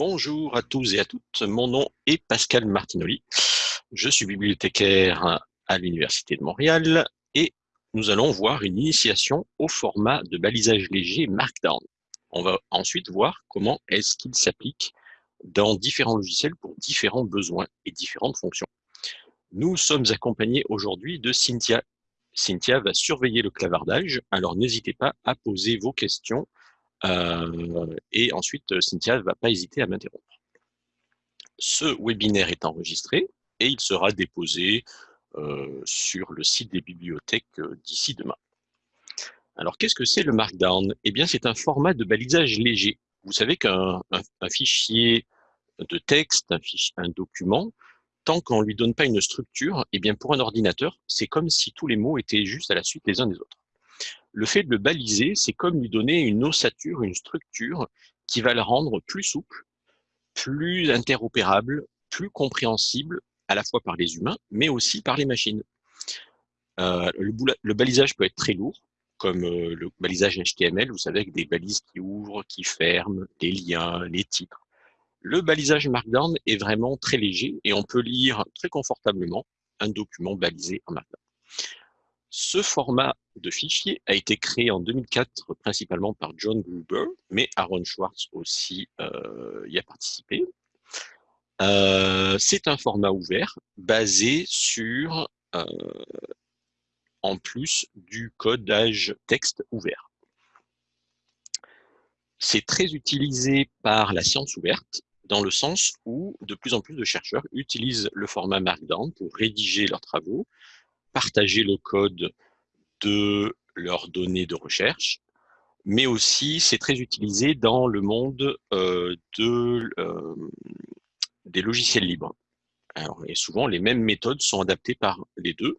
Bonjour à tous et à toutes, mon nom est Pascal Martinoli. Je suis bibliothécaire à l'Université de Montréal et nous allons voir une initiation au format de balisage léger Markdown. On va ensuite voir comment est-ce qu'il s'applique dans différents logiciels pour différents besoins et différentes fonctions. Nous sommes accompagnés aujourd'hui de Cynthia. Cynthia va surveiller le clavardage, alors n'hésitez pas à poser vos questions et ensuite, Cynthia ne va pas hésiter à m'interrompre. Ce webinaire est enregistré et il sera déposé euh, sur le site des bibliothèques euh, d'ici demain. Alors, qu'est-ce que c'est le Markdown? Eh bien, c'est un format de balisage léger. Vous savez qu'un fichier de texte, un document, tant qu'on ne lui donne pas une structure, eh bien, pour un ordinateur, c'est comme si tous les mots étaient juste à la suite les uns des autres. Le fait de le baliser, c'est comme lui donner une ossature, une structure qui va le rendre plus souple, plus interopérable, plus compréhensible à la fois par les humains, mais aussi par les machines. Euh, le, balisage peut être très lourd, comme euh, le balisage HTML, vous savez, avec des balises qui ouvrent, qui ferment, les liens, les titres. Le balisage Markdown est vraiment très léger et on peut lire très confortablement un document balisé en Markdown. Ce format de fichier a été créé en 2004 principalement par John Gruber, mais Aaron Schwartz aussi euh, y a participé. Euh, c'est un format ouvert basé sur, euh, en plus du codage texte ouvert. C'est très utilisé par la science ouverte, dans le sens où de plus en plus de chercheurs utilisent le format Markdown pour rédiger leurs travaux, partager le code de leurs données de recherche, mais aussi c'est très utilisé dans le monde euh, de, euh, des logiciels libres. et souvent, les mêmes méthodes sont adaptées par les deux,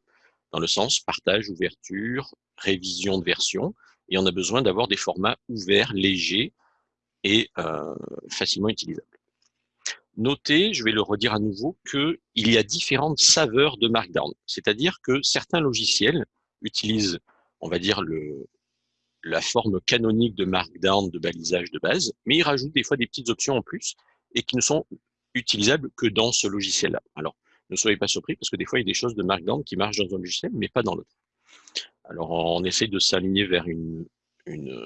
dans le sens partage, ouverture, révision de version, et on a besoin d'avoir des formats ouverts, légers et euh, facilement utilisables. Notez, je vais le redire à nouveau, qu'il y a différentes saveurs de Markdown. C'est-à-dire que certains logiciels utilisent, on va dire, le, la forme canonique de Markdown de balisage de base, mais ils rajoutent des fois des petites options en plus et qui ne sont utilisables que dans ce logiciel-là. Alors, ne soyez pas surpris parce que des fois, il y a des choses de Markdown qui marchent dans un logiciel, mais pas dans l'autre. Alors, on essaye de s'aligner vers une, une,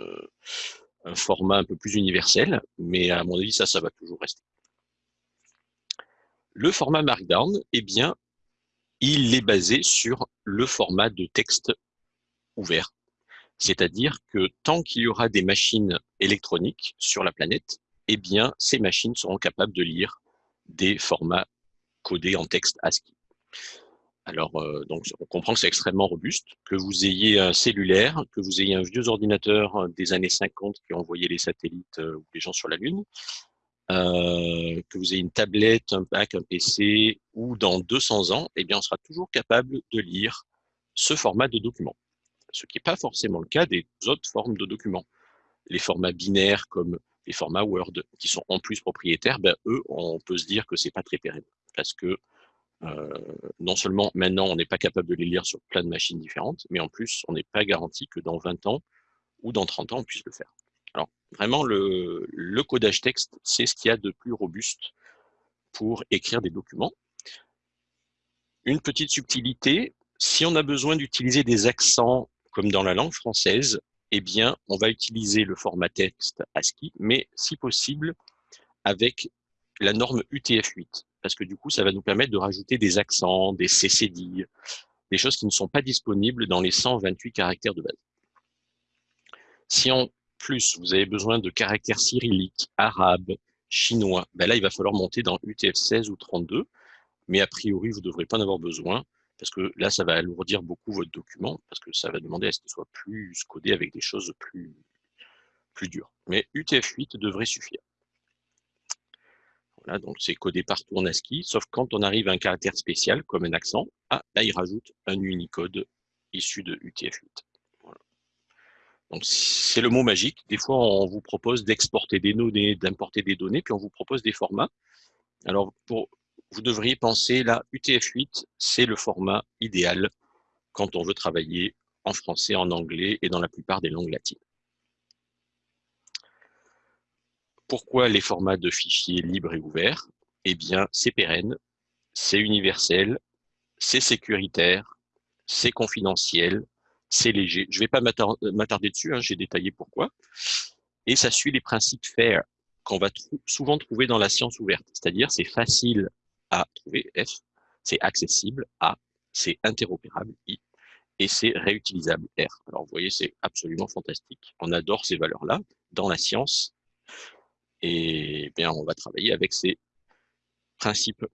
un format un peu plus universel, mais à mon avis, ça, ça va toujours rester. Le format Markdown, eh bien, il est basé sur le format de texte ouvert. C'est-à-dire que tant qu'il y aura des machines électroniques sur la planète, eh ces machines seront capables de lire des formats codés en texte ASCII. Alors, euh, donc, on comprend que c'est extrêmement robuste, que vous ayez un cellulaire, que vous ayez un vieux ordinateur des années 50 qui envoyait les satellites euh, ou les gens sur la Lune, euh, que vous ayez une tablette, un Mac, un PC, ou dans 200 ans, eh bien, on sera toujours capable de lire ce format de document. Ce qui n'est pas forcément le cas des autres formes de documents. Les formats binaires comme les formats Word, qui sont en plus propriétaires, ben, eux, on peut se dire que c'est pas très pérenne. Parce que euh, non seulement maintenant, on n'est pas capable de les lire sur plein de machines différentes, mais en plus, on n'est pas garanti que dans 20 ans ou dans 30 ans, on puisse le faire. Alors, vraiment, le, codage texte, c'est ce qu'il y a de plus robuste pour écrire des documents. Une petite subtilité, si on a besoin d'utiliser des accents comme dans la langue française, eh bien, on va utiliser le format texte ASCII, mais si possible, avec la norme UTF-8, parce que du coup, ça va nous permettre de rajouter des accents, des CCD, des choses qui ne sont pas disponibles dans les 128 caractères de base. Si on plus vous avez besoin de caractères cyrilliques, arabes, chinois, ben là, il va falloir monter dans UTF-16 ou 32, mais a priori, vous ne devrez pas en avoir besoin, parce que là, ça va alourdir beaucoup votre document, parce que ça va demander à ce qu'il soit plus codé avec des choses plus, dures. Mais UTF-8 devrait suffire. Voilà, donc c'est codé partout en ASCII, sauf quand on arrive à un caractère spécial, comme un accent, ah, là, il rajoute un Unicode issu de UTF-8. Donc, c'est le mot magique. Des fois, on vous propose d'exporter des données, d'importer des données, puis on vous propose des formats. Alors, vous devriez penser, là, UTF-8, c'est le format idéal quand on veut travailler en français, en anglais et dans la plupart des langues latines. pourquoi les formats de fichiers libres et ouverts? Eh bien, c'est pérenne, c'est universel, c'est sécuritaire, c'est confidentiel, c'est léger. Je ne vais pas m'attarder dessus, hein, j'ai détaillé pourquoi. Et ça suit les principes FAIR qu'on va souvent trouver dans la science ouverte, c'est-à-dire c'est facile à trouver, F, c'est accessible, A, c'est interopérable, I, et c'est réutilisable, R. Alors vous voyez, c'est absolument fantastique. On adore ces valeurs-là dans la science, et bien on va travailler avec ces principes.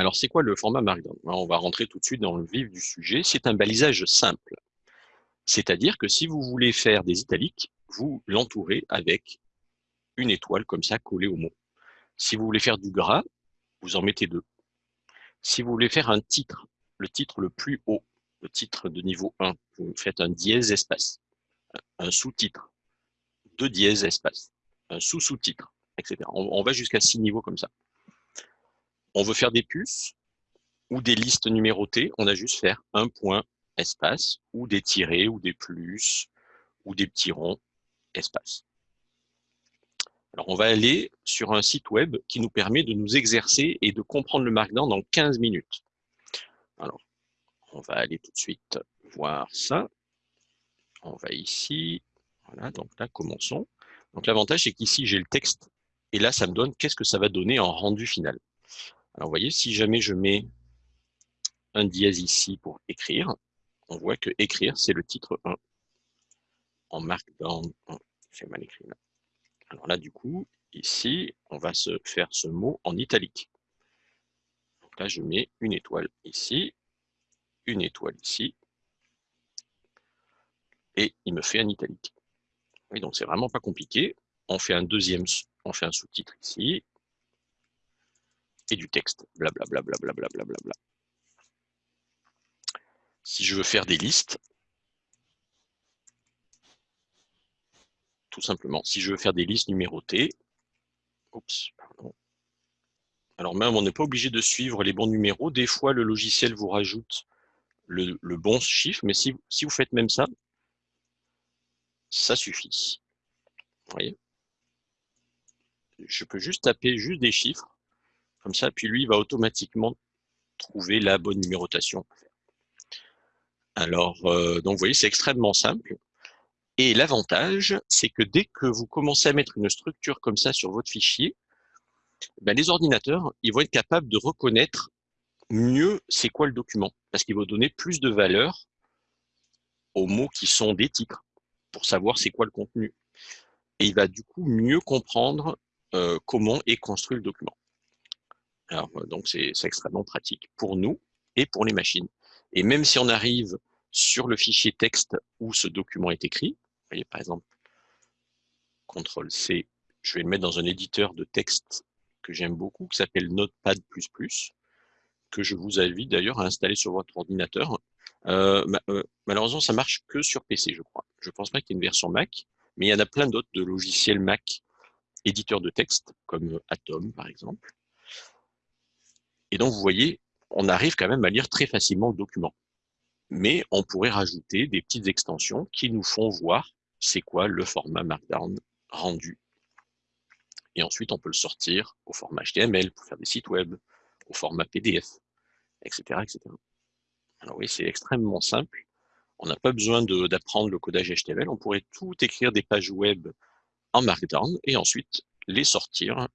Alors c'est quoi le format Markdown? On va rentrer tout de suite dans le vif du sujet. C'est un balisage simple. C'est-à-dire que si vous voulez faire des italiques, vous l'entourez avec une étoile comme ça collée au mot. Si vous voulez faire du gras, vous en mettez deux. Si vous voulez faire un titre, le titre le plus haut, le titre de niveau 1, vous faites un dièse espace, un sous-titre, deux dièses espace, un sous-sous-titre, etc. On, va jusqu'à six niveaux comme ça. On veut faire des puces ou des listes numérotées, on a juste faire un point espace ou des tirés ou des plus ou des petits ronds espace. Alors, on va aller sur un site web qui nous permet de nous exercer et de comprendre le Markdown dans 15 minutes. Alors, on va aller tout de suite voir ça. On va ici. Voilà, donc là, commençons. Donc, l'avantage, c'est qu'ici, j'ai le texte. Et là, ça me donne qu'est-ce que ça va donner en rendu final. Alors, vous voyez, si jamais je mets un dièse ici pour écrire, on voit que écrire, c'est le titre 1 en Markdown. C'est mal écrit là. Alors là, du coup, ici, on va se faire ce mot en italique. Donc là, je mets une étoile ici, une étoile ici, et il me fait un italique. Oui, donc c'est vraiment pas compliqué. On fait un deuxième, on fait un sous-titre ici, et du texte, blablabla. Bla, bla, bla, bla, Si je veux faire des listes, tout simplement. Si je veux faire des listes numérotées, Alors même, on n'est pas obligé de suivre les bons numéros. Des fois, le logiciel vous rajoute le, bon chiffre, mais si, si, vous faites même ça, ça suffit. Vous voyez? Je peux juste taper juste des chiffres, comme ça, puis lui, il va automatiquement trouver la bonne numérotation. Alors, euh, donc vous voyez, c'est extrêmement simple. Et l'avantage, c'est que dès que vous commencez à mettre une structure comme ça sur votre fichier, ben les ordinateurs, ils vont être capables de reconnaître mieux c'est quoi le document, parce qu'il va donner plus de valeur aux mots qui sont des titres, pour savoir c'est quoi le contenu. Et il va du coup mieux comprendre euh, comment est construit le document. Alors, euh, donc c'est extrêmement pratique pour nous et pour les machines. Et même si on arrive sur le fichier texte où ce document est écrit, voyez, par exemple, CTRL-C, je vais le mettre dans un éditeur de texte que j'aime beaucoup, qui s'appelle Notepad++, que je vous invite d'ailleurs à installer sur votre ordinateur. Euh, euh, malheureusement, ça marche que sur PC, je crois. Je ne pense pas qu'il y ait une version Mac, mais il y en a plein d'autres de logiciels Mac éditeurs de texte, comme Atom, par exemple. Et donc, vous voyez, on arrive quand même à lire très facilement le document. Mais on pourrait rajouter des petites extensions qui nous font voir c'est quoi le format Markdown rendu. Et ensuite, on peut le sortir au format HTML pour faire des sites web, au format PDF, etc. etc. Alors oui, c'est extrêmement simple. On n'a pas besoin d'apprendre le codage HTML. On pourrait tout écrire des pages web en Markdown et ensuite les sortir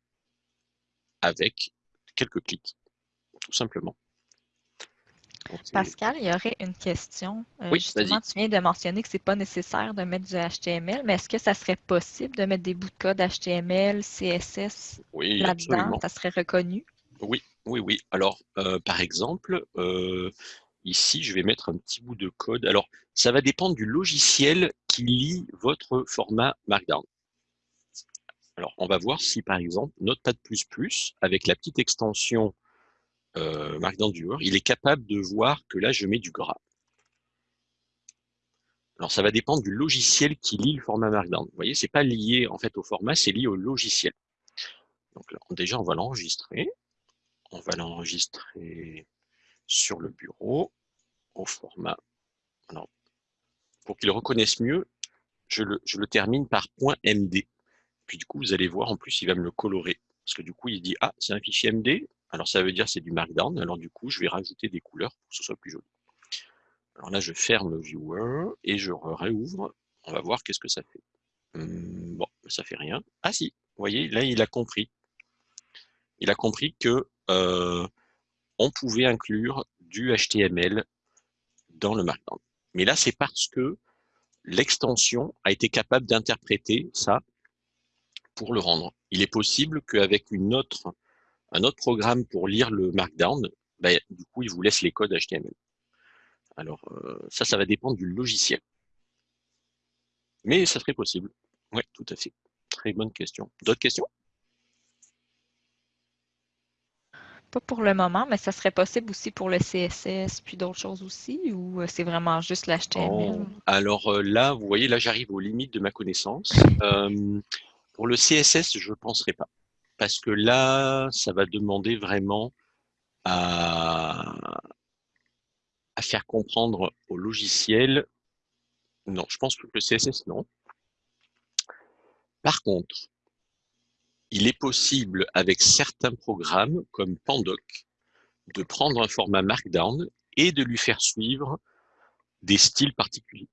avec quelques clics, tout simplement. Pascal, il y aurait une question. Euh, oui, justement, tu viens de mentionner que ce n'est pas nécessaire de mettre du HTML, mais est-ce que ça serait possible de mettre des bouts de code HTML, CSS là-dedans? Ça serait reconnu? Oui, oui, oui. Alors, euh, par exemple, euh, ici, je vais mettre un petit bout de code. Alors, ça va dépendre du logiciel qui lit votre format Markdown. Alors, on va voir si, par exemple, Notepad++, avec la petite extension euh, Markdown il est capable de voir que là, je mets du gras. Alors, ça va dépendre du logiciel qui lit le format Markdown. Vous voyez, c'est pas lié en fait au format, c'est lié au logiciel. Donc déjà, on va l'enregistrer. On va l'enregistrer sur le bureau au format. pour qu'il reconnaisse mieux, je le, je le termine par .md. Puis du coup, vous allez voir, en plus, il va me le colorer. Parce que du coup, il dit, ah, c'est un fichier MD, alors ça veut dire c'est du Markdown, alors du coup, je vais rajouter des couleurs pour que ce soit plus joli. Alors là, je ferme le viewer et je réouvre. On va voir qu'est-ce que ça fait. Hum, bon, ça fait rien. Ah si, vous voyez, là, il a compris. Il a compris que euh, on pouvait inclure du HTML dans le Markdown. Mais là, c'est parce que l'extension a été capable d'interpréter ça pour le rendre. Il est possible qu'avec une autre, un autre programme pour lire le Markdown, ben, du coup, il vous laisse les codes HTML. Alors, euh, ça, ça va dépendre du logiciel. Mais ça serait possible. Oui, tout à fait. Très bonne question. D'autres questions? Pas pour le moment, mais ça serait possible aussi pour le CSS, puis d'autres choses aussi, ou euh, c'est vraiment juste l'HTML? alors euh, là, vous voyez, là, j'arrive aux limites de ma connaissance. pour le CSS, je ne penserai pas. Parce que là, ça va demander vraiment à, faire comprendre au logiciel. Non, je pense que le CSS, non. Par contre, il est possible avec certains programmes comme Pandoc de prendre un format Markdown et de lui faire suivre des styles particuliers.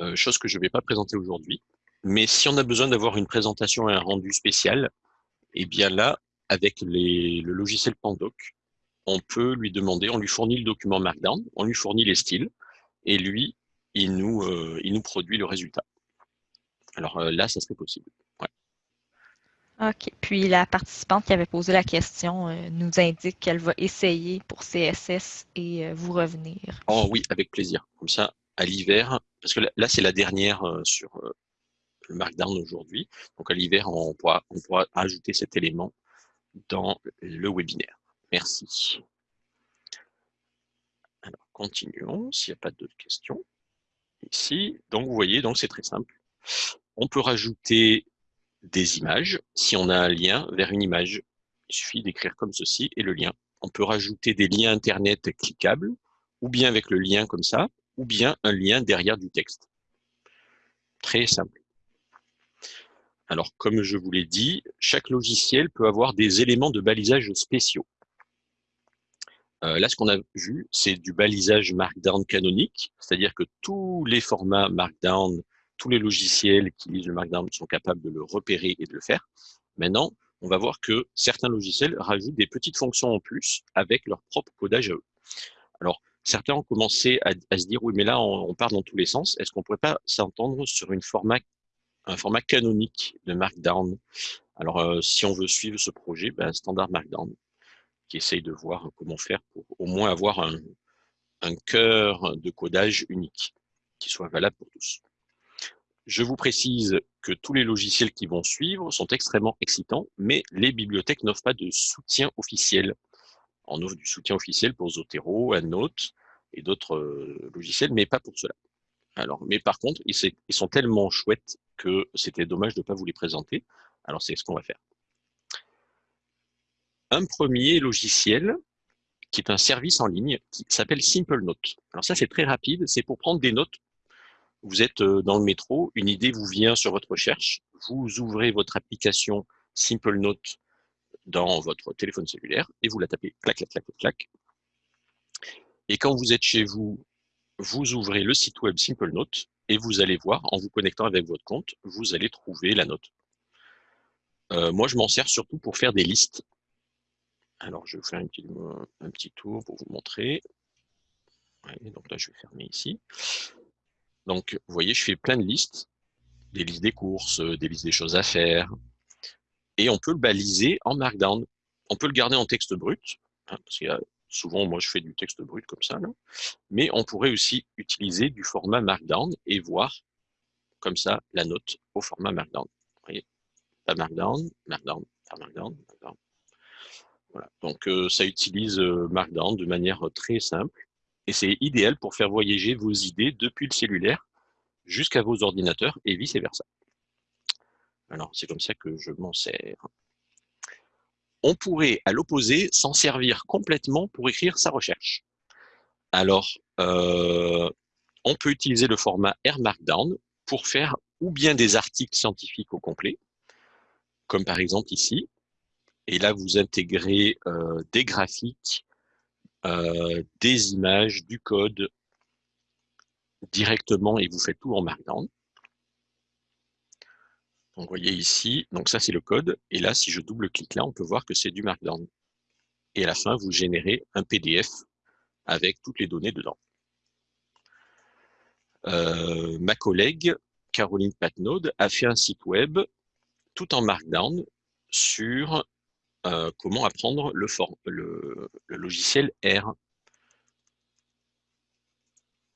Euh, chose que je ne vais pas présenter aujourd'hui. Mais si on a besoin d'avoir une présentation et un rendu spécial, eh bien là, avec le logiciel Pandoc, on peut lui demander, on lui fournit le document Markdown, on lui fournit les styles, et lui, il nous, euh, il nous produit le résultat. Alors euh, là, ça serait possible. OK. Puis la participante qui avait posé la question euh, nous indique qu'elle va essayer pour CSS et vous revenir. Oh oui, avec plaisir. Comme ça, à l'hiver, parce que là, c'est la dernière sur le Markdown aujourd'hui. Donc à l'hiver, on pourra, ajouter cet élément dans le webinaire. Merci. Alors, continuons, s'il n'y a pas d'autres questions. Ici, donc vous voyez, donc c'est très simple. On peut rajouter des images si on a un lien vers une image. Il suffit d'écrire comme ceci et le lien. On peut rajouter des liens Internet cliquables, ou bien avec le lien comme ça, ou bien un lien derrière du texte. Très simple. Alors, comme je vous l'ai dit, chaque logiciel peut avoir des éléments de balisage spéciaux. Euh, là, ce qu'on a vu, c'est du balisage Markdown canonique, c'est-à-dire que tous les formats Markdown, tous les logiciels qui lisent le Markdown sont capables de le repérer et de le faire. Maintenant, on va voir que certains logiciels rajoutent des petites fonctions en plus avec leur propre codage à eux. Alors, certains ont commencé à, se dire, oui, mais là, on, part dans tous les sens. Est-ce qu'on ne pourrait pas s'entendre sur une format, un format canonique de Markdown Alors, euh, si on veut suivre ce projet, ben, standard Markdown qui essaye de voir comment faire pour au moins avoir un, cœur de codage unique qui soit valable pour tous. Je vous précise que tous les logiciels qui vont suivre sont extrêmement excitants, mais les bibliothèques n'offrent pas de soutien officiel. On offre du soutien officiel pour Zotero, EndNote et d'autres euh, logiciels, mais pas pour cela. Alors, mais par contre, ils, sont tellement chouettes que c'était dommage de ne pas vous les présenter. Alors, c'est ce qu'on va faire un premier logiciel qui est un service en ligne qui s'appelle Simple Note. Alors ça, c'est très rapide, c'est pour prendre des notes. Vous êtes euh, dans le métro, une idée vous vient sur votre recherche, vous ouvrez votre application Simple Note dans votre téléphone cellulaire et vous la tapez clac, clac, clac, clac. Et quand vous êtes chez vous, vous ouvrez le site web Simple Note et vous allez voir, en vous connectant avec votre compte, vous allez trouver la note. Euh, moi, je m'en sers surtout pour faire des listes. Alors, je vais vous faire un petit tour pour vous montrer. donc là, je vais fermer ici. Donc, vous voyez, je fais plein de listes, des listes des courses, des listes des choses à faire. Et on peut le baliser en Markdown. On peut le garder en texte brut, hein, parce que souvent, moi, je fais du texte brut comme ça. Mais on pourrait aussi utiliser du format Markdown et voir comme ça la note au format Markdown. Vous voyez, Markdown, Markdown, Markdown, Markdown. Donc, euh, ça utilise euh, Markdown de manière très simple. Et c'est idéal pour faire voyager vos idées depuis le cellulaire jusqu'à vos ordinateurs et vice-versa. Alors, c'est comme ça que je m'en sers. On pourrait, à l'opposé, s'en servir complètement pour écrire sa recherche. Alors, euh, on peut utiliser le format R Markdown pour faire ou bien des articles scientifiques au complet, comme par exemple ici. Et là, vous intégrez euh, des graphiques, euh, des images, du code directement et vous faites tout en Markdown. Vous voyez ici, donc ça c'est le code. Et là, si je double-clique là, on peut voir que c'est du Markdown. Et à la fin, vous générez un PDF avec toutes les données dedans. Euh, ma collègue, Caroline Patnaud, a fait un site web tout en Markdown sur euh, comment apprendre le, le, logiciel R.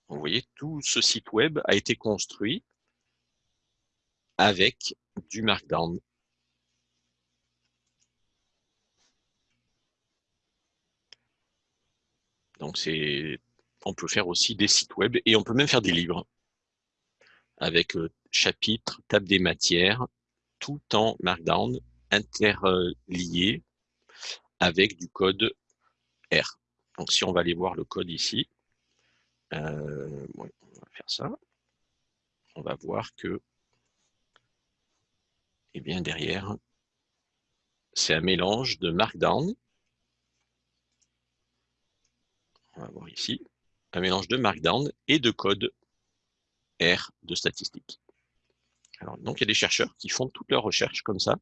Vous voyez, tout ce site web a été construit avec du Markdown. Donc on peut faire aussi des sites web et on peut même faire des livres avec euh, chapitres, table des matières, tout en Markdown interlié avec du code R. Donc si on va aller voir le code ici, euh, on va faire ça. On va voir que, eh bien derrière, c'est un mélange de Markdown. On va voir ici, un mélange de Markdown et de code R de statistiques. Alors, donc, il y a des chercheurs qui font toutes leurs recherches comme ça,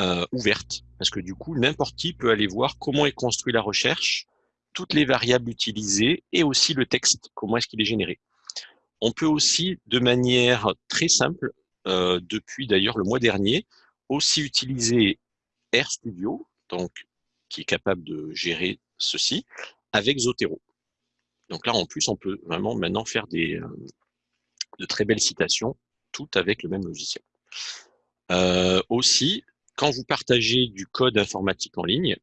euh, ouvertes, parce que du coup, n'importe qui peut aller voir comment est construite la recherche, toutes les variables utilisées et aussi le texte, comment est-ce qu'il est généré. On peut aussi, de manière très simple, euh, depuis d'ailleurs le mois dernier, aussi utiliser RStudio, donc qui est capable de gérer ceci, avec Zotero. Donc là, en plus, on peut vraiment maintenant faire des, euh, de très belles citations, toutes avec le même logiciel. Euh, aussi, quand vous partagez du code informatique en ligne,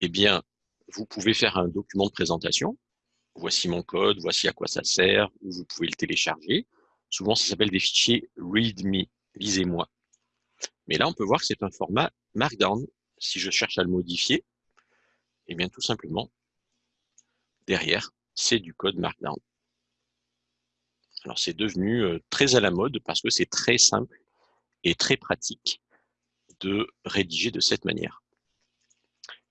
eh bien, vous pouvez faire un document de présentation. Voici mon code, voici à quoi ça sert, ou vous pouvez le télécharger. Souvent, ça s'appelle des fichiers README, lisez-moi. Mais là, on peut voir que c'est un format Markdown. Si je cherche à le modifier, eh bien, tout simplement, derrière, c'est du code Markdown. Alors, c'est devenu euh, très à la mode parce que c'est très simple et très pratique de rédiger de cette manière.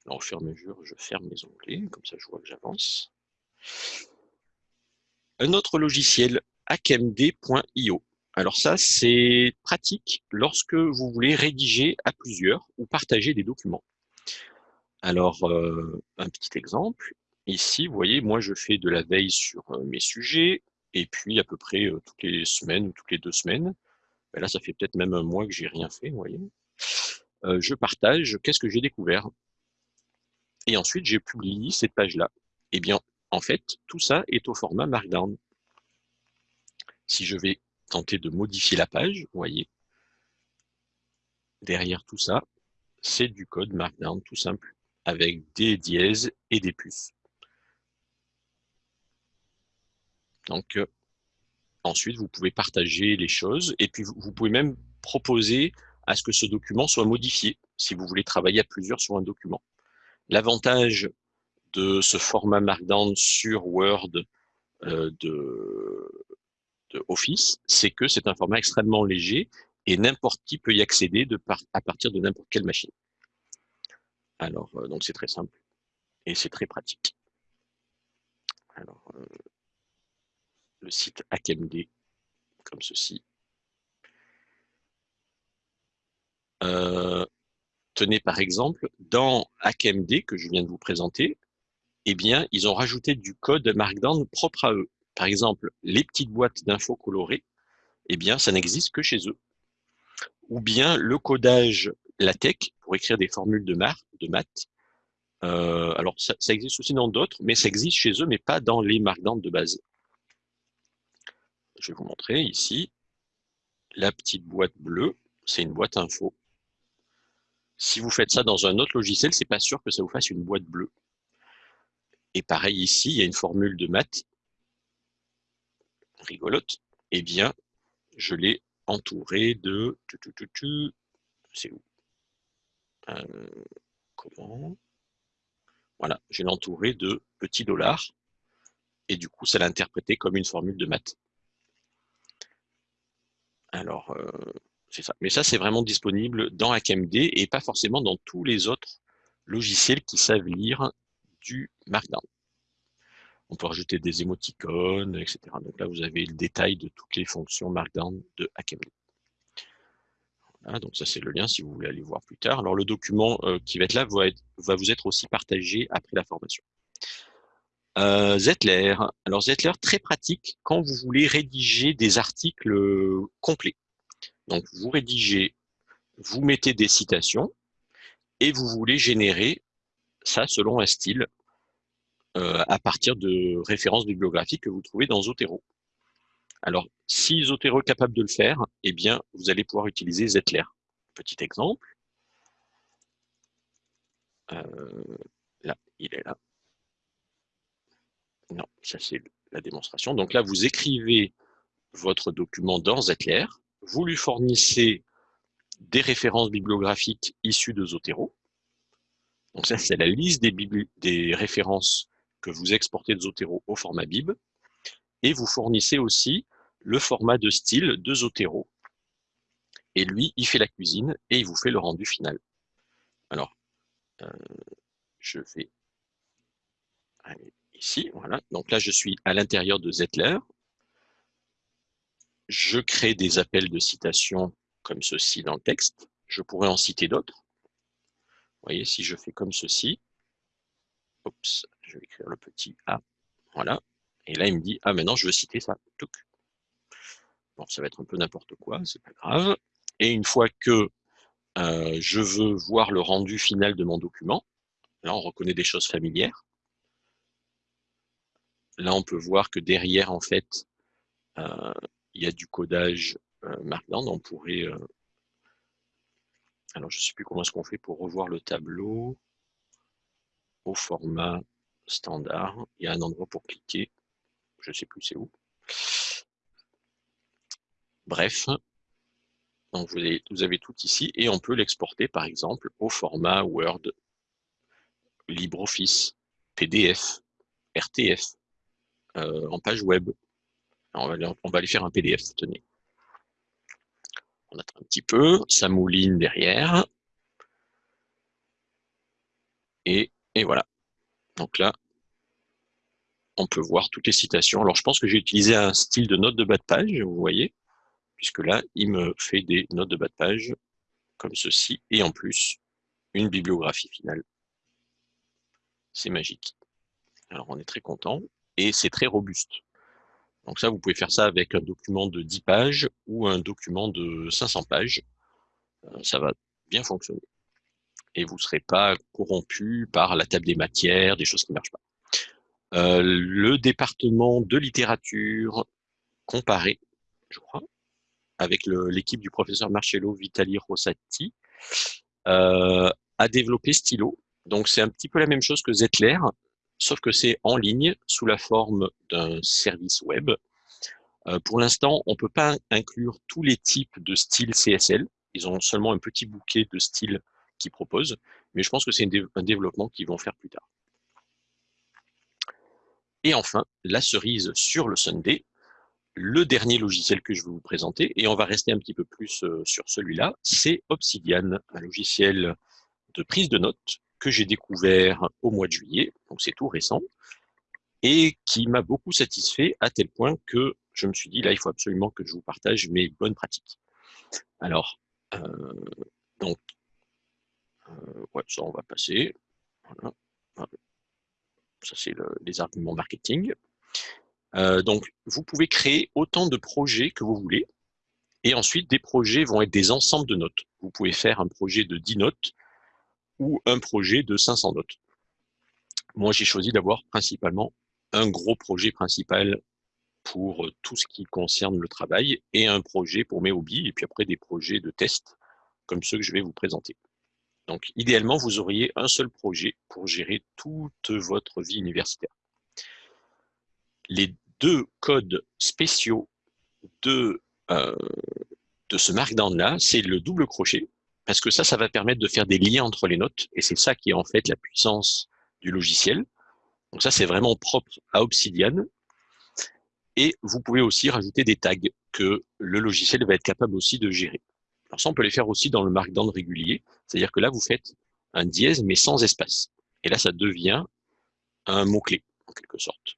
Alors, au fur et à mesure, je ferme mes onglets, comme ça je vois que j'avance. Un autre logiciel, akmd.io. Alors ça, c'est pratique lorsque vous voulez rédiger à plusieurs ou partager des documents. Alors, euh, un petit exemple. Ici, vous voyez, moi, je fais de la veille sur euh, mes sujets, et puis à peu près euh, toutes les semaines ou toutes les deux semaines, ben là, ça fait peut-être même un mois que j'ai rien fait, vous voyez. je partage qu'est-ce que j'ai découvert. Et ensuite, j'ai publié cette page-là. Eh bien, en fait, tout ça est au format Markdown. Si je vais tenter de modifier la page, vous voyez, derrière tout ça, c'est du code Markdown tout simple, avec des dièses et des puces. Donc, euh, ensuite, vous pouvez partager les choses et puis vous pouvez même proposer à ce que ce document soit modifié si vous voulez travailler à plusieurs sur un document. L'avantage de ce format Markdown sur Word euh, de, Office, c'est que c'est un format extrêmement léger et n'importe qui peut y accéder de à partir de n'importe quelle machine. Alors, euh, donc c'est très simple et c'est très pratique. Alors, euh, le site HackMD, comme ceci. tenez par exemple, dans HackMD que je viens de vous présenter, eh bien, ils ont rajouté du code Markdown propre à eux. Par exemple, les petites boîtes d'infos colorées, eh bien, ça n'existe que chez eux. Ou bien le codage LaTeX pour écrire des formules de, maths. Euh, alors, ça, existe aussi dans d'autres, mais ça existe chez eux, mais pas dans les Markdown de base. Je vais vous montrer ici. La petite boîte bleue, c'est une boîte info. Si vous faites ça dans un autre logiciel, c'est pas sûr que ça vous fasse une boîte bleue. Et pareil ici, il y a une formule de maths rigolote. Eh bien, je l'ai entouré de... C'est où? Euh, Comment? Voilà, je l'ai de petits dollars. Et du coup, ça l'a interprété comme une formule de maths. Alors, euh, c'est ça. Mais ça, c'est vraiment disponible dans HackMD et pas forcément dans tous les autres logiciels qui savent lire du Markdown. On peut rajouter des émoticônes, etc. Donc là, vous avez le détail de toutes les fonctions Markdown de HackMD. donc ça, c'est le lien si vous voulez aller voir plus tard. Alors, le document euh, qui va être là va, vous être aussi partagé après la formation. Euh, Zetler. Alors, Zetler, très pratique quand vous voulez rédiger des articles complets. Donc, vous rédigez, vous mettez des citations et vous voulez générer ça selon un style euh, à partir de références bibliographiques que vous trouvez dans Zotero. Alors, si Zotero est capable de le faire, eh bien, vous allez pouvoir utiliser Zetler. Petit exemple. Euh, là, il est là. Non, ça c'est la démonstration. Donc là, vous écrivez votre document dans Zetler, vous lui fournissez des références bibliographiques issues de Zotero. Donc ça, c'est la liste des, références que vous exportez de Zotero au format bib. Et vous fournissez aussi le format de style de Zotero. Et lui, il fait la cuisine et il vous fait le rendu final. Alors, euh, je vais aller ici, voilà. Donc là, je suis à l'intérieur de Zetler. Je crée des appels de citation comme ceci dans le texte. Je pourrais en citer d'autres. Vous voyez, si je fais comme ceci, oups, je vais écrire le petit A, voilà. Et là, il me dit, ah, maintenant, je veux citer ça. Bon, ça va être un peu n'importe quoi, c'est pas grave. Et une fois que euh, je veux voir le rendu final de mon document, là, on reconnaît des choses familières. Là, on peut voir que derrière, en fait, euh, il y a du codage euh, Markdown. On pourrait... Alors, je ne sais plus comment est-ce qu'on fait pour revoir le tableau au format standard. Il y a un endroit pour cliquer. Je ne sais plus c'est où. Bref, donc vous avez, tout ici et on peut l'exporter par exemple au format Word, LibreOffice, PDF, RTF, euh, en page web. on, va, on va aller faire un PDF, tenez. On attend un petit peu, ça mouline derrière. Et, et voilà. Donc là, on peut voir toutes les citations. Alors, je pense que j'ai utilisé un style de note de bas de page, vous voyez, puisque là, il me fait des notes de bas de page comme ceci, et en plus, une bibliographie finale. C'est magique. Alors, on est très content et c'est très robuste. Donc ça, vous pouvez faire ça avec un document de 10 pages ou un document de 500 pages. Euh, ça va bien fonctionner. Et vous ne serez pas corrompu par la table des matières, des choses qui ne marchent pas. Euh, le département de littérature comparé, je crois, avec l'équipe du professeur Marcello Vitali Rossati, euh, a développé Stylo. Donc c'est un petit peu la même chose que Zetler, sauf que c'est en ligne sous la forme d'un service web. Euh, pour l'instant, on ne peut pas inclure tous les types de styles CSL. Ils ont seulement un petit bouquet de styles qu'ils proposent, mais je pense que c'est un développement qu'ils vont faire plus tard. Et enfin, la cerise sur le Sunday, le dernier logiciel que je vais vous présenter, et on va rester un petit peu plus euh, sur celui-là, c'est Obsidian, un logiciel de prise de notes que j'ai découvert au mois de juillet, donc c'est tout récent, et qui m'a beaucoup satisfait à tel point que je me suis dit, là, il faut absolument que je vous partage mes bonnes pratiques. Alors, euh, donc, euh, ouais, ça, on va passer. Voilà. Ça, c'est les arguments marketing. Euh, donc, vous pouvez créer autant de projets que vous voulez. Et ensuite, des projets vont être des ensembles de notes. Vous pouvez faire un projet de 10 notes ou un projet de 500 notes. Moi, j'ai choisi d'avoir principalement un gros projet principal pour tout ce qui concerne le travail et un projet pour mes hobbies et puis après des projets de test comme ceux que je vais vous présenter. Donc, idéalement, vous auriez un seul projet pour gérer toute votre vie universitaire. Les deux codes spéciaux de, euh, de ce Markdown-là, c'est le double crochet parce que ça, ça va permettre de faire des liens entre les notes, et c'est ça qui est en fait la puissance du logiciel. Donc ça, c'est vraiment propre à Obsidian. Et vous pouvez aussi rajouter des tags. que le logiciel va être capable aussi de gérer. Alors ça, on peut les faire aussi dans le markdown régulier, c'est-à-dire que là, vous faites un dièse, mais sans espace. Et là, ça devient un mot-clé, en quelque sorte.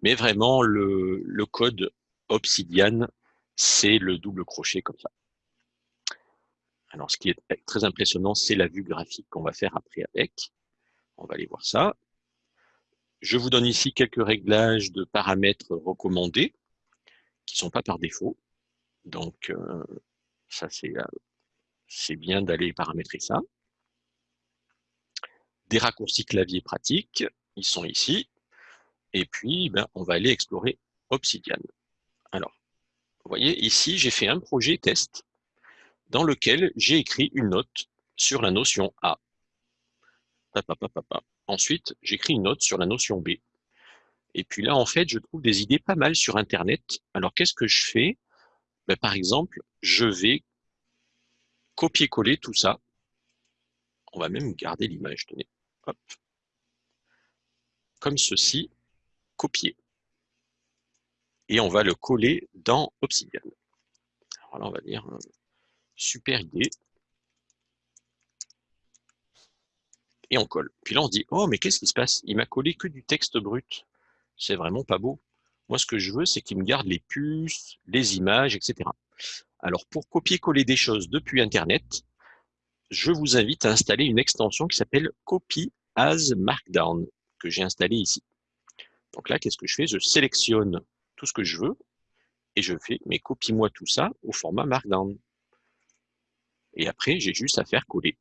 Mais vraiment, le, code Obsidian, c'est le double crochet comme ça. Alors, ce qui est très impressionnant, c'est la vue graphique qu'on va faire après avec. On va aller voir ça. Je vous donne ici quelques réglages de paramètres recommandés, qui ne sont pas par défaut. Donc, euh, ça, euh, c'est bien d'aller paramétrer ça. Des raccourcis clavier pratiques, ils sont ici. Et puis, ben, on va aller explorer Obsidian. Alors, vous voyez, ici, j'ai fait un projet test dans lequel j'ai écrit une note sur la notion A. Ensuite, j'écris une note sur la notion B. Et puis là, en fait, je trouve des idées pas mal sur Internet. Alors, qu'est-ce que je fais? Ben, Par exemple, je vais copier-coller tout ça. On va même garder l'image, tenez. Comme ceci, copier. Et on va le coller dans Obsidian. Alors là, on va dire euh, super idée. Et on colle. Puis là, on se dit, oh, mais qu'est-ce qui se passe? Il m'a collé que du texte brut. C'est vraiment pas beau. Moi, ce que je veux, c'est qu'il me garde les puces, les images, etc. Alors, pour copier-coller des choses depuis Internet, je vous invite à installer une extension qui s'appelle Copy as Markdown, que j'ai installée ici. Donc là, qu'est-ce que je fais? Je sélectionne tout ce que je veux et je fais, mais copie-moi tout ça au format Markdown. Et après, j'ai juste à faire coller.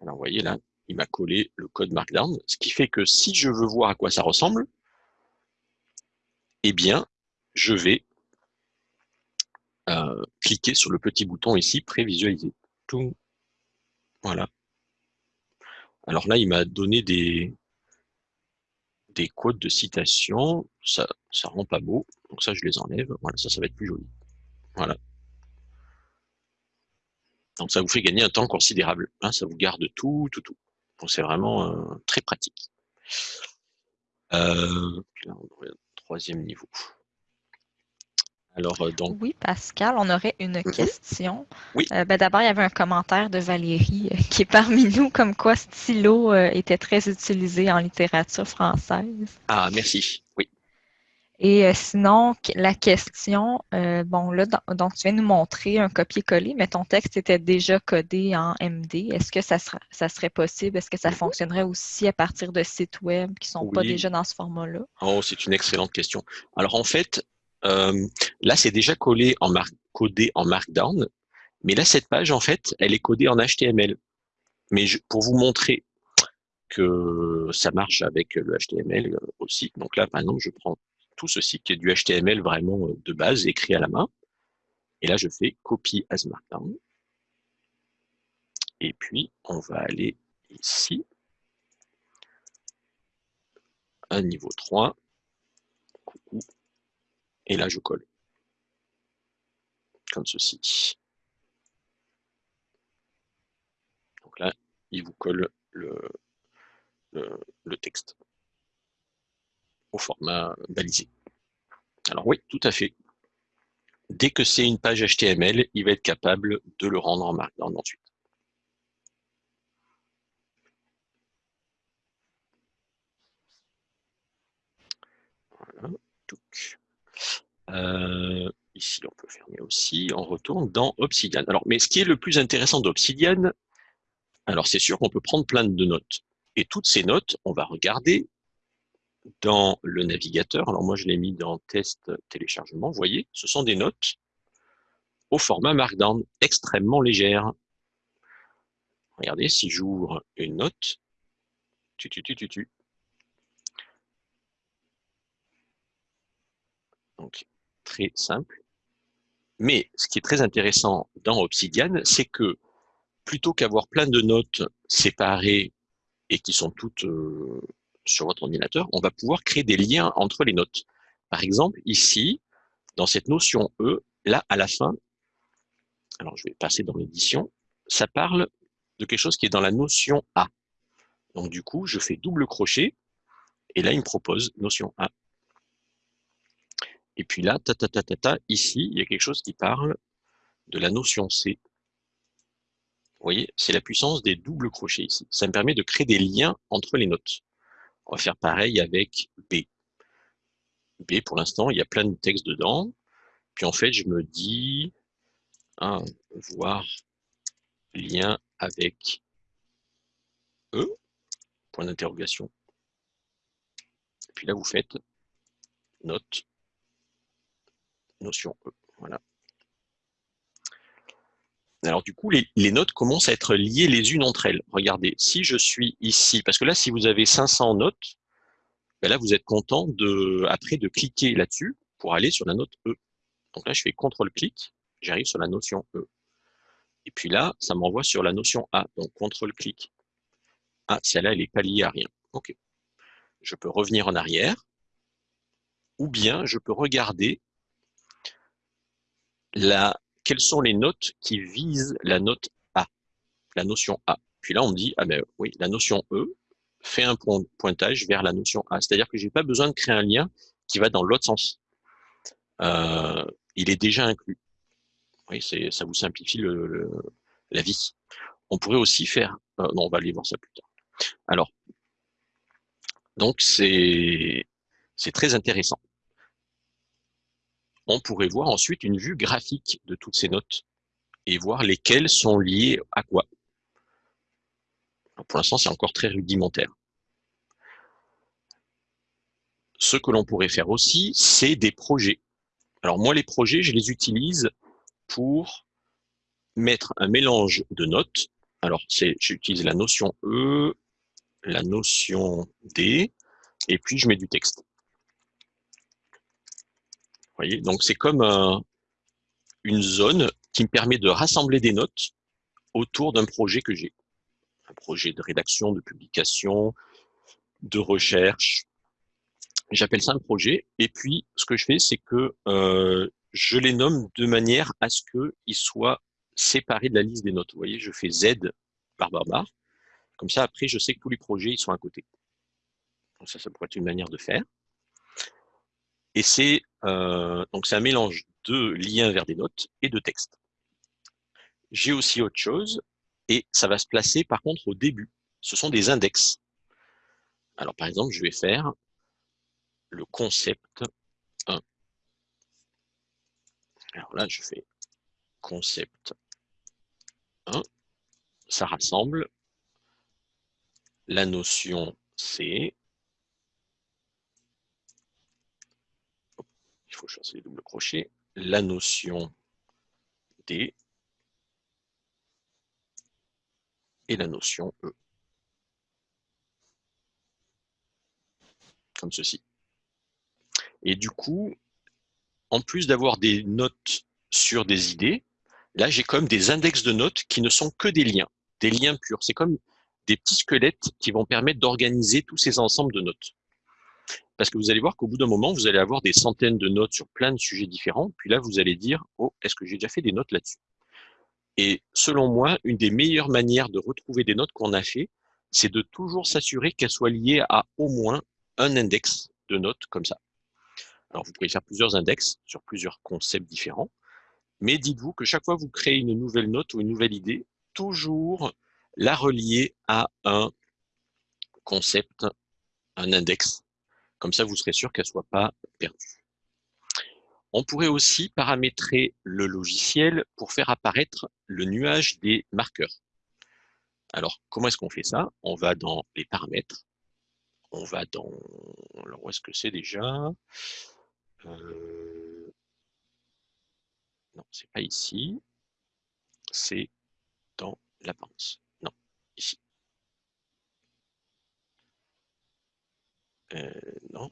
Alors, vous voyez là, il m'a collé le code Markdown, ce qui fait que si je veux voir à quoi ça ressemble, eh bien, je vais euh, cliquer sur le petit bouton ici, prévisualiser. Tout. Voilà. Alors là, il m'a donné des, des codes de citation. Ça ça rend pas beau. Donc ça, je les enlève. Voilà, ça, ça va être plus joli. Voilà. Donc ça vous fait gagner un temps considérable. Hein, ça vous garde tout, tout, tout. Donc c'est vraiment euh, très pratique. Euh, troisième niveau. Alors, euh, donc... Oui, Pascal, on aurait une mm-hmm. question. Oui. Ben, d'abord, il y avait un commentaire de Valérie qui est parmi nous, comme quoi stylo était très utilisé en littérature française. Ah, merci. Oui. Et euh, sinon, la question, euh, bon, là, donc tu viens nous montrer un copier-coller, mais ton texte était déjà codé en MD. Est-ce que ça, ça serait possible? Est-ce que ça fonctionnerait aussi à partir de sites web qui ne sont pas déjà dans ce format-là? Oh, c'est une excellente question. Alors, en fait, euh, là, c'est déjà collé en codé en Markdown, mais là, cette page, en fait, elle est codée en HTML. Mais pour vous montrer que ça marche avec le HTML aussi, donc là, exemple, je prends tout ceci qui est du HTML vraiment euh, de base, écrit à la main. Et là, je fais copy as markdown. Et puis, on va aller ici, à niveau 3. Et là, je colle. Comme ceci. Donc là, il vous colle le, texte au format balisé. Alors oui, tout à fait. Dès que c'est une page HTML, il va être capable de le rendre en Markdown ensuite. Voilà. Euh, ici, on peut fermer aussi. On retourne dans Obsidian. Alors, mais ce qui est le plus intéressant d'Obsidian, alors c'est sûr qu'on peut prendre plein de notes. Et toutes ces notes, on va regarder dans le navigateur. Alors moi, je l'ai mis dans test téléchargement. Vous voyez, ce sont des notes au format Markdown, extrêmement légères. Regardez, si j'ouvre une note, tu, tu, tu, tu, tu. Donc, très simple. Mais ce qui est très intéressant dans Obsidian, c'est que plutôt qu'avoir plein de notes séparées et qui sont toutes euh, sur votre ordinateur, on va pouvoir créer des liens entre les notes. Par exemple, ici, dans cette notion E, là, à la fin, alors je vais passer dans l'édition, ça parle de quelque chose qui est dans la notion A. Donc du coup, je fais double crochet, et là, il me propose notion A. Et puis là, ta, ta, ta, ta, ta, ici, il y a quelque chose qui parle de la notion C. Vous voyez, c'est la puissance des doubles crochets ici. Ça me permet de créer des liens entre les notes. On va faire pareil avec B. B, pour l'instant, il y a plein de textes dedans. Puis en fait, je me dis, ah, voir lien avec E, point d'interrogation. Puis là, vous faites note, notion E. Alors du coup, les, notes commencent à être liées les unes entre elles. Regardez, si je suis ici, parce que là, si vous avez 500 notes, ben là, vous êtes content de, après de cliquer là-dessus pour aller sur la note E. Donc là, je fais CTRL-clic, j'arrive sur la notion E. Et puis là, ça m'envoie sur la notion A, donc CTRL-clic. Ah, celle-là, elle n'est pas liée à rien. OK. Je peux revenir en arrière, ou bien je peux regarder quelles sont les notes qui visent la note A, la notion A. Puis là, on me dit, ah ben oui, la notion E fait un pointage vers la notion A. C'est-à-dire que je n'ai pas besoin de créer un lien qui va dans l'autre sens. Euh, il est déjà inclus. Oui, ça vous simplifie la vie. On pourrait aussi faire... Euh, non, on va aller voir ça plus tard. Alors, donc c'est très intéressant. On pourrait voir ensuite une vue graphique de toutes ces notes et voir lesquelles sont liées à quoi. pour l'instant, c'est encore très rudimentaire. Ce que l'on pourrait faire aussi, c'est des projets. Alors moi, les projets, je les utilise pour mettre un mélange de notes. Alors, j'utilise la notion E, la notion D, et puis je mets du texte. Donc, c'est comme une zone qui me permet de rassembler des notes autour d'un projet que j'ai. Un projet de rédaction, de publication, de recherche. J'appelle ça un projet. Et puis, ce que je fais, c'est que euh, je les nomme de manière à ce qu'ils soient séparés de la liste des notes. Vous voyez, je fais Z par barre. Comme ça, après, je sais que tous les projets, ils sont à côté. Ça, ça pourrait être une manière de faire. Et c'est euh, donc c'est un mélange de liens vers des notes et de texte. J'ai aussi autre chose, et ça va se placer par contre au début. Ce sont des index. Alors par exemple, je vais faire le concept 1. Alors là, je fais concept 1. Ça rassemble la notion C. Il faut choisir les doubles crochets. La notion D. Et la notion E. Comme ceci. Et du coup, en plus d'avoir des notes sur des idées, là j'ai comme des index de notes qui ne sont que des liens, des liens purs. C'est comme des petits squelettes qui vont permettre d'organiser tous ces ensembles de notes. Parce que vous allez voir qu'au bout d'un moment, vous allez avoir des centaines de notes sur plein de sujets différents. Puis là, vous allez dire, oh, est-ce que j'ai déjà fait des notes là-dessus? Et selon moi, une des meilleures manières de retrouver des notes qu'on a fait, c'est de toujours s'assurer qu'elles soient liées à au moins un index de notes comme ça. Alors, vous pouvez faire plusieurs index sur plusieurs concepts différents. Mais dites-vous que chaque fois que vous créez une nouvelle note ou une nouvelle idée, toujours la relier à un concept, un index. Comme ça, vous serez sûr qu'elle ne soit pas perdue. On pourrait aussi paramétrer le logiciel pour faire apparaître le nuage des marqueurs. Alors, comment est-ce qu'on fait ça? On va dans les paramètres. On va dans... Alors, où est-ce que c'est déjà? Euh... Non, c'est pas ici. C'est dans l'apparence ici. Euh, non.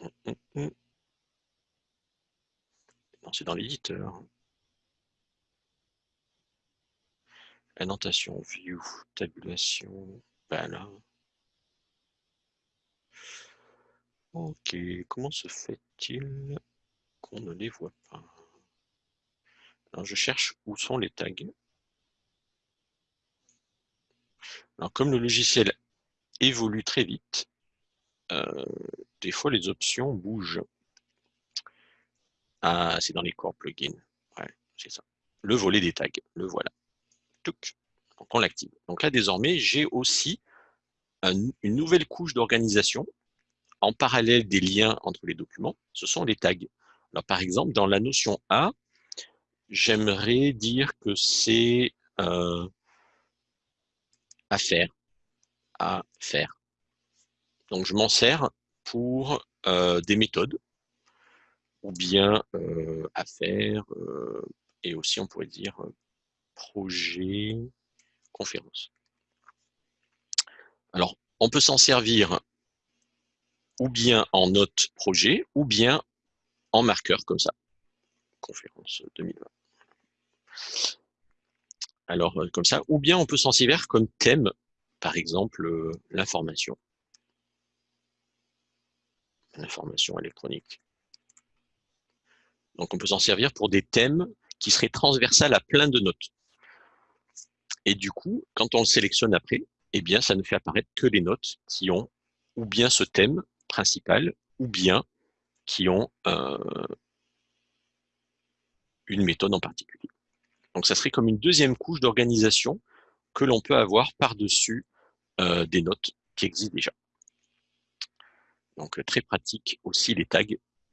Hum, hum, hum. Non, c'est dans l'éditeur. Annotation, view, tabulation, voilà. Ok, comment se fait-il qu'on ne les voit pas? Alors, je cherche où sont les tags. Alors, comme le logiciel évolue très vite, euh, des fois les options bougent. Ah, c'est dans les core plugins. Ouais, c'est ça. Le volet des tags, le voilà. Donc on l'active. Donc là, désormais, j'ai aussi une nouvelle couche d'organisation en parallèle des liens entre les documents. Ce sont les tags. Alors, par exemple, dans la notion A, j'aimerais dire que c'est euh, à faire, à faire. Donc, je m'en sers pour euh, des méthodes, ou bien euh, à faire, et aussi on pourrait dire projet, conférence. Alors, on peut s'en servir ou bien en note projet, ou bien en marqueur comme ça. Conférence 2020. Alors, euh, comme ça, ou bien on peut s'en servir comme thème, par exemple, euh, l'information. L'information électronique. Donc, on peut s'en servir pour des thèmes qui seraient transversales à plein de notes. Et du coup, quand on le sélectionne après, eh bien, ça ne fait apparaître que les notes qui ont ou bien ce thème principal, ou bien qui ont euh, une méthode en particulier. Donc, ça serait comme une deuxième couche d'organisation que l'on peut avoir par-dessus euh, des notes qui existent déjà. Donc, très pratique aussi les tags.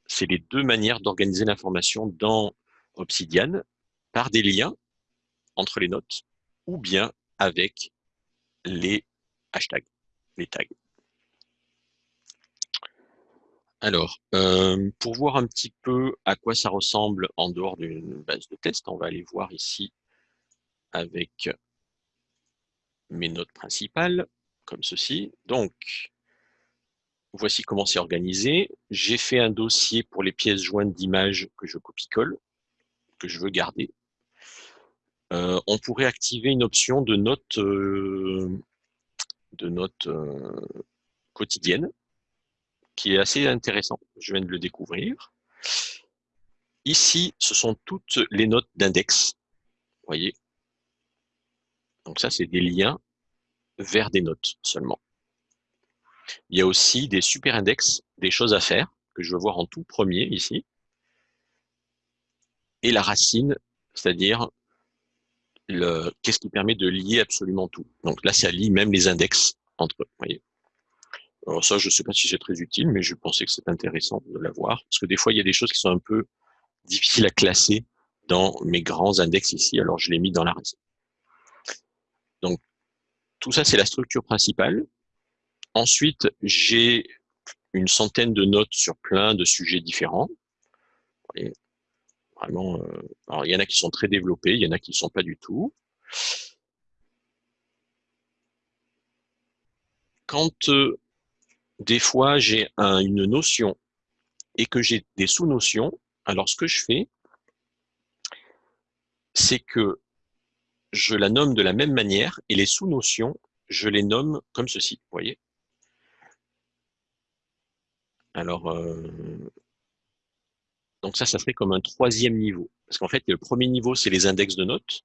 C'est les deux manières d'organiser l'information dans Obsidian par des liens entre les notes ou bien avec les hashtags, les tags. Alors, euh, pour voir un petit peu à quoi ça ressemble en dehors d'une base de test, on va aller voir ici avec mes notes principales, comme ceci. Donc, voici comment c'est organisé. J'ai fait un dossier pour les pièces jointes d'images que je copie-colle, que je veux garder. Euh, on pourrait activer une option de notes, euh, de notes quotidiennes qui est assez intéressant. Je viens de le découvrir. Ici, ce sont toutes les notes d'index. Vous voyez Donc ça, c'est des liens vers des notes seulement. Il y a aussi des super index, des choses à faire, que je veux voir en tout premier ici. Et la racine, c'est-à-dire qu'est-ce qui permet de lier absolument tout. Donc là, ça lie même les index entre eux. Alors ça, je ne sais pas si c'est très utile, mais je pensais que c'est intéressant de l'avoir, parce que des fois, il y a des choses qui sont un peu difficiles à classer dans mes grands index ici, alors je l'ai mis dans la racine. Donc, tout ça, c'est la structure principale. Ensuite, j'ai une centaine de notes sur plein de sujets différents. vraiment, euh, alors il y en a qui sont très développés, il y en a qui ne sont pas du tout. Quand euh, des fois j'ai une notion et que j'ai des sous-notions, alors ce que je fais, c'est que je la nomme de la même manière et les sous-notions, je les nomme comme ceci, voyez Alors, euh, donc ça, ça serait comme un troisième niveau. Parce qu'en fait, le premier niveau, c'est les index de notes.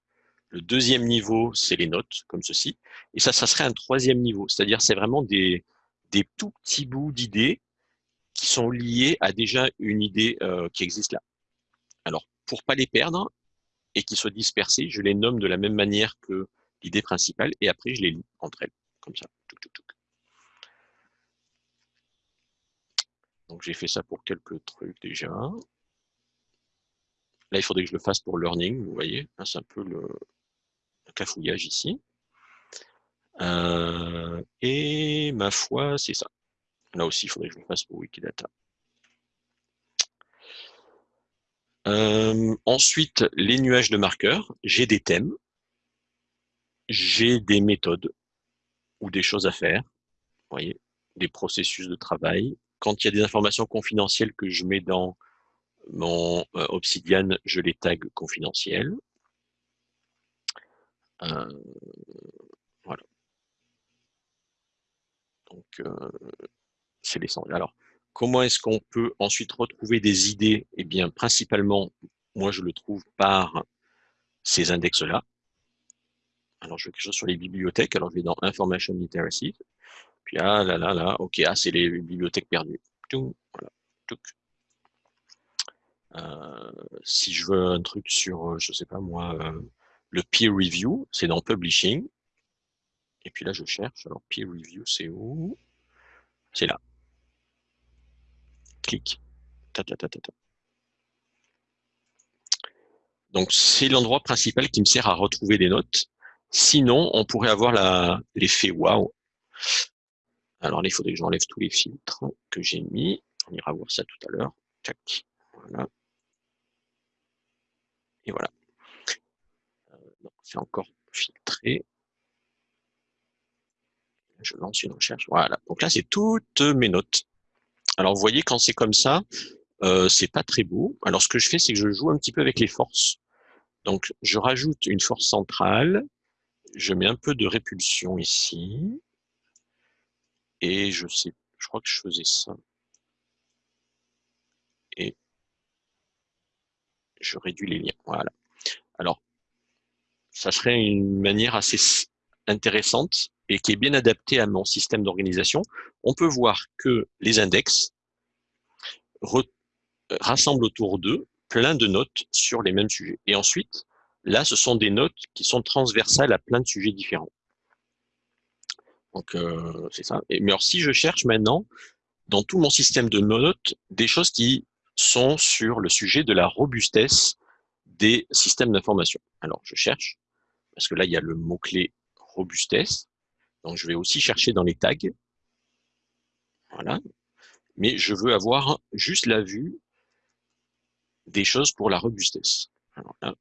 Le deuxième niveau, c'est les notes, comme ceci. Et ça, ça serait un troisième niveau. C'est-à-dire, c'est vraiment des, des tout petits bouts d'idées qui sont liés à déjà une idée euh, qui existe là. Alors, pour pas les perdre et qu'ils soient dispersés, je les nomme de la même manière que l'idée principale et après je les lis entre elles, comme ça. Donc j'ai fait ça pour quelques trucs déjà. Là, il faudrait que je le fasse pour learning, vous voyez. C'est un peu le cafouillage ici. Euh, et ma foi, c'est ça. Là aussi, il faudrait que je le fasse pour Wikidata. Euh, ensuite, les nuages de marqueurs. J'ai des thèmes, j'ai des méthodes ou des choses à faire. Voyez, des processus de travail. Quand il y a des informations confidentielles que je mets dans mon euh, Obsidian, je les tag confidentielles. voilà. Donc, euh, c'est l'essentiel. Alors, comment est-ce qu'on peut ensuite retrouver des idées? Eh bien, principalement, moi, je le trouve par ces index-là. Alors, je vais quelque chose sur les bibliothèques. Alors, je vais dans Information Literacy. Puis ah là là là, ok, ah c'est les bibliothèques perdues. Voilà. Euh, si je veux un truc sur, euh, je sais pas moi, euh, le peer review, c'est dans publishing. Et puis là, je cherche. Alors, peer review, c'est où? C'est là. Clic. Donc, c'est l'endroit principal qui me sert à retrouver des notes. Sinon, on pourrait avoir l'effet wow. Alors il faudrait que j'enlève tous les filtres que j'ai mis. On ira voir ça tout à l'heure. Et voilà. Euh, c'est encore filtré. Je lance une recherche. Voilà. Donc là, c'est toutes mes notes. Alors, vous voyez, quand c'est comme ça, euh, c'est pas très beau. Alors, ce que je fais, c'est que je joue un petit peu avec les forces. Donc, je rajoute une force centrale. Je mets un peu de répulsion ici. Et je sais, je crois que je faisais ça. Et je réduis les liens. Voilà. Alors, ça serait une manière assez intéressante et qui est bien adaptée à mon système d'organisation. On peut voir que les index rassemblent autour d'eux plein de notes sur les mêmes sujets. Et ensuite, là, ce sont des notes qui sont transversales à plein de sujets différents. Donc, euh, c'est ça. mais alors, si je cherche maintenant, dans tout mon système de notes, des choses qui sont sur le sujet de la robustesse des systèmes d'information. Alors, je cherche, parce que là, il y a le mot-clé robustesse. Donc, je vais aussi chercher dans les tags. Voilà. Mais je veux avoir juste la vue des choses pour la robustesse. Alors là.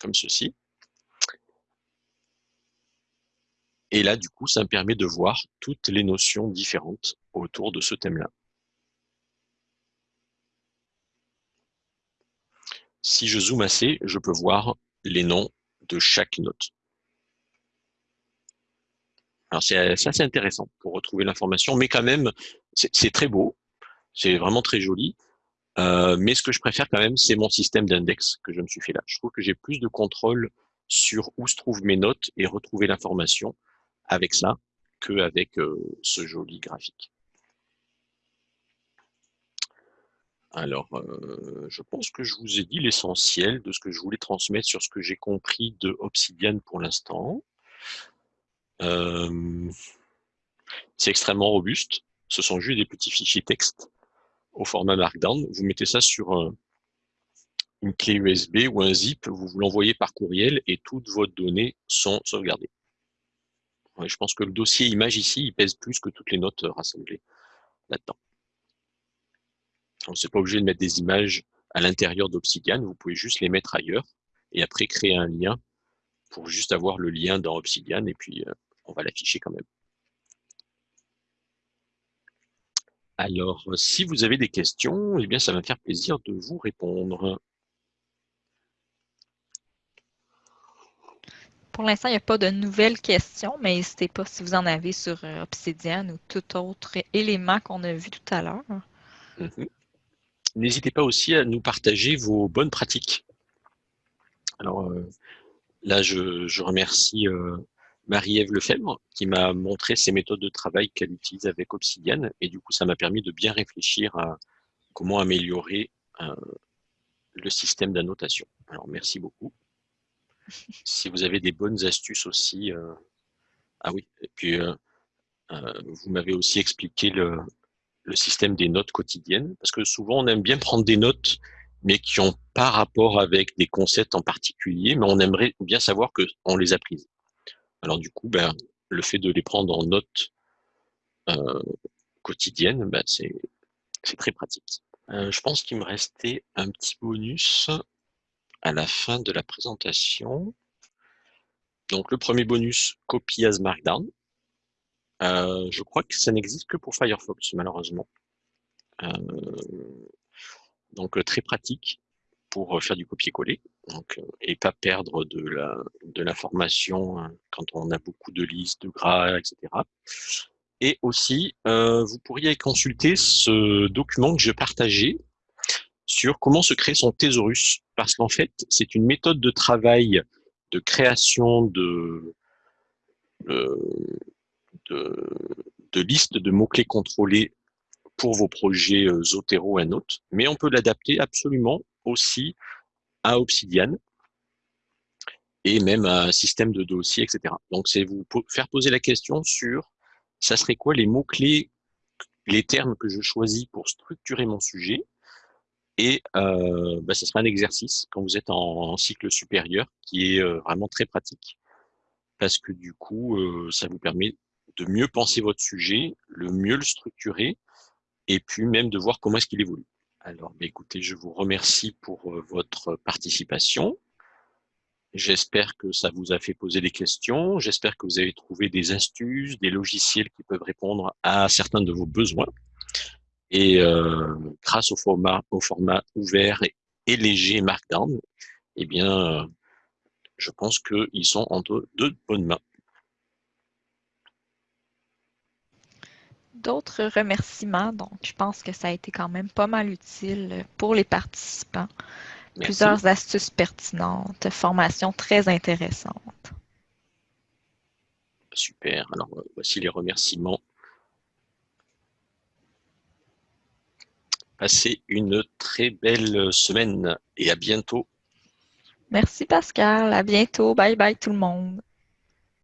Comme ceci. Et là, du coup, ça me permet de voir toutes les notions différentes autour de ce thème-là. Si je zoome assez, je peux voir les noms de chaque note. Alors c'est assez intéressant pour retrouver l'information, mais quand même, c'est très beau, c'est vraiment très joli. Euh, mais ce que je préfère quand même, c'est mon système d'index que je me suis fait là. Je trouve que j'ai plus de contrôle sur où se trouvent mes notes et retrouver l'information avec ça qu'avec euh, ce joli graphique. Alors, euh, je pense que je vous ai dit l'essentiel de ce que je voulais transmettre sur ce que j'ai compris de Obsidian pour l'instant. Euh, c'est extrêmement robuste. Ce sont juste des petits fichiers texte au format Markdown. Vous mettez ça sur une clé USB ou un zip, vous, vous l'envoyez par courriel et toutes vos données sont sauvegardées. je pense que le dossier image ici, il pèse plus que toutes les notes rassemblées là-dedans. On n'est pas obligé de mettre des images à l'intérieur d'Obsidian, vous pouvez juste les mettre ailleurs et après créer un lien pour juste avoir le lien dans Obsidian et puis euh, on va l'afficher quand même. Alors, si vous avez des questions, eh bien, ça va me faire plaisir de vous répondre. Pour l'instant, il n'y a pas de nouvelles questions, mais n'hésitez pas si vous en avez sur euh, Obsidian ou tout autre élément qu'on a vu tout à l'heure. Mhm. N'hésitez pas aussi à nous partager vos bonnes pratiques. Alors euh, là, je, remercie euh, Marie-Ève Lefebvre qui m'a montré ses méthodes de travail qu'elle utilise avec Obsidian et du coup, ça m'a permis de bien réfléchir à comment améliorer euh, le système d'annotation. Alors, merci beaucoup. Si vous avez des bonnes astuces aussi, ah oui, et puis vous m'avez aussi expliqué le, le système des notes quotidiennes, parce que souvent on aime bien prendre des notes, mais qui n'ont pas rapport avec des concepts en particulier, mais on aimerait bien savoir qu'on les a prises. Alors du coup, ben, le fait de les prendre en notes euh, quotidiennes, ben, c'est très pratique. Euh, je pense qu'il me restait un petit bonus à la fin de la présentation. Donc le premier bonus, copy as Markdown. Euh, je crois que ça n'existe que pour Firefox, malheureusement. Euh, donc très pratique pour faire du copier-coller. Et pas perdre de l'information hein, quand on a beaucoup de listes, de gras, etc. Et aussi, euh, vous pourriez consulter ce document que j'ai partagé sur comment se créer son thésaurus, parce qu'en fait, c'est une méthode de travail de création de, de, liste de mots-clés contrôlés pour vos projets euh, Zotero et Note, mais on peut l'adapter absolument aussi à Obsidian et même à un système de dossier, etc. Donc, c'est vous faire poser la question sur ça serait quoi les mots-clés, les termes que je choisis pour structurer mon sujet. Et euh, bah, ce sera un exercice quand vous êtes en, cycle supérieur qui est euh, vraiment très pratique parce que du coup, euh, ça vous permet de mieux penser votre sujet, le mieux le structurer et puis même de voir comment est-ce qu'il évolue. Alors, bah, écoutez, je vous remercie pour euh, votre participation. J'espère que ça vous a fait poser des questions. J'espère que vous avez trouvé des astuces, des logiciels qui peuvent répondre à certains de vos besoins. Et euh, grâce au format, ouvert et, léger Markdown, eh bien, je pense qu'ils sont en de, de bonnes mains. D'autres remerciements, donc je pense que ça a été quand même pas mal utile pour les participants. Plusieurs astuces pertinentes, formation très intéressante. Super, alors voici les remerciements. Passez une très belle semaine et à bientôt. Merci Pascal, à bientôt. Bye bye tout le monde.